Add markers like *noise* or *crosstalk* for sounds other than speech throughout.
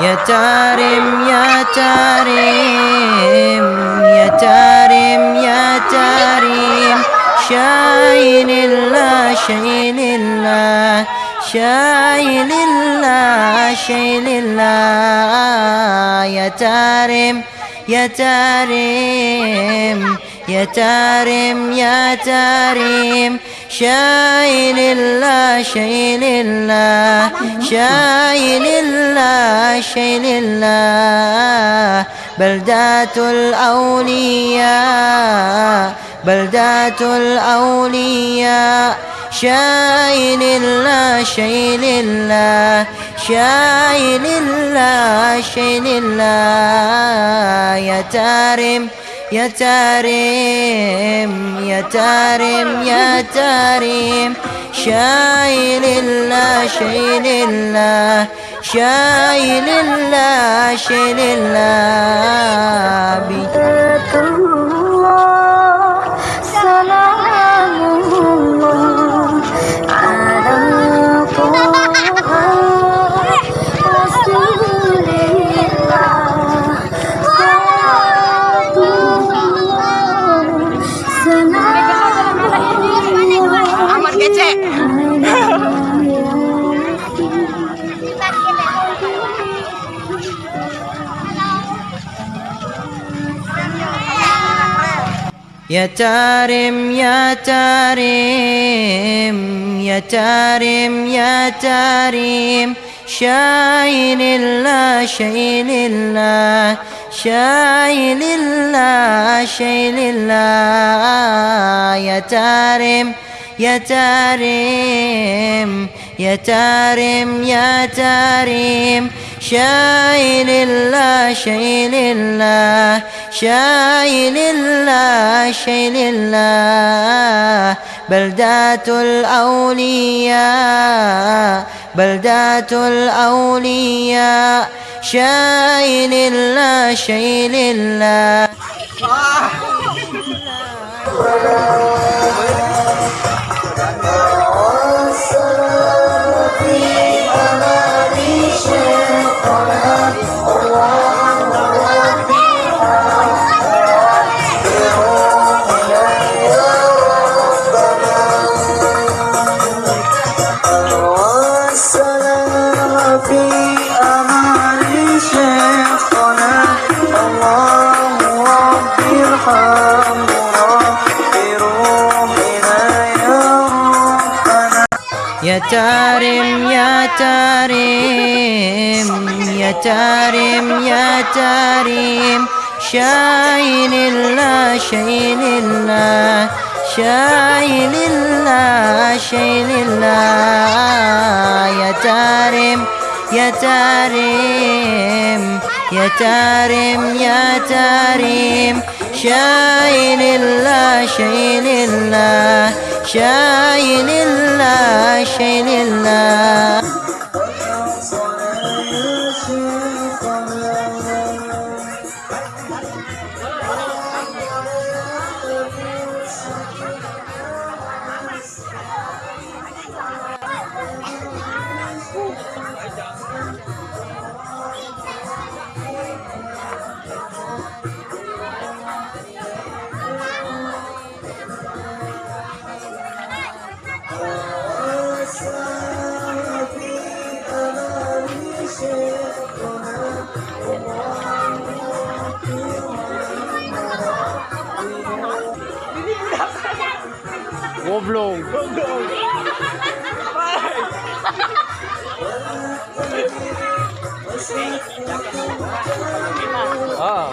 يا تارم يا تارم يا تارم يا تارم شاين الله شاين الله شاين الله شاين الله. يا تارم يا تارم يا تارم يا تارم شايل الله شايل الله شايل الله شايل الله بلدات الأولياء بلدات الأولياء شايل الله شايل الله شايل الله شايل الله يا تارم Ya Tarim, Syailillah, Syailillah, Syailillah, Syailillah, Bi الله سلام يا تارم يا تارم يا تارم يا تارم. شايل الله شايل الله شايل الله شايل الله. يا تارم, يا تارم. يا تارم يا تارم شايل الله شايل الله شايل الله شايل الله. بلدات الأولياء بلدات الأولياء شايل الله شايل الله. Ya Tarim, Ya Tarim, Ya Tarim, Ya Tarim, Syailillah, Syailillah, Syailillah, Syailillah, Ya Tarim, Ya Tarim, Ya Tarim, Ya Tarim, Syailillah, Syailillah, Syailillah, Oblong. Oblong. ah.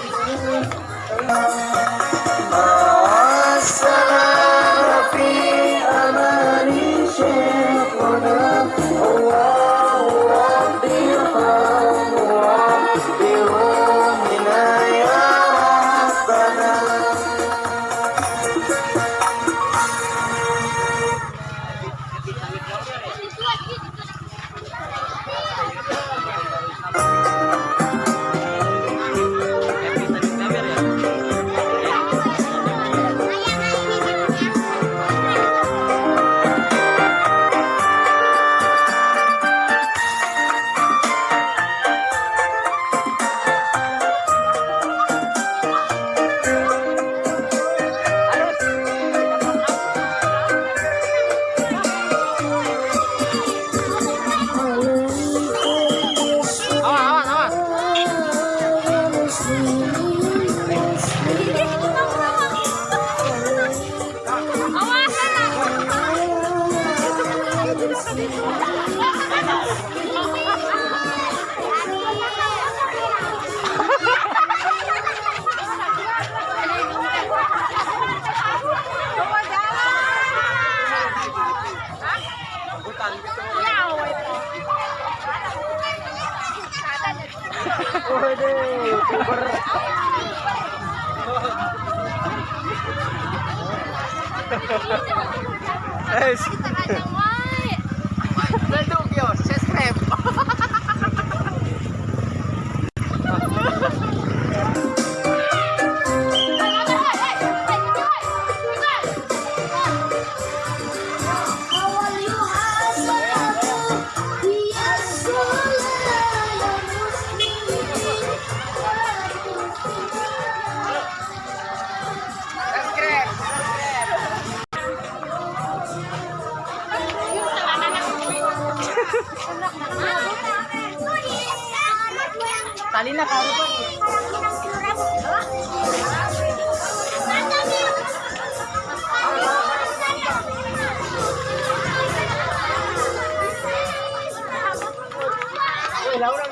*laughs* 哎，是 Tali na karo pa. Laura,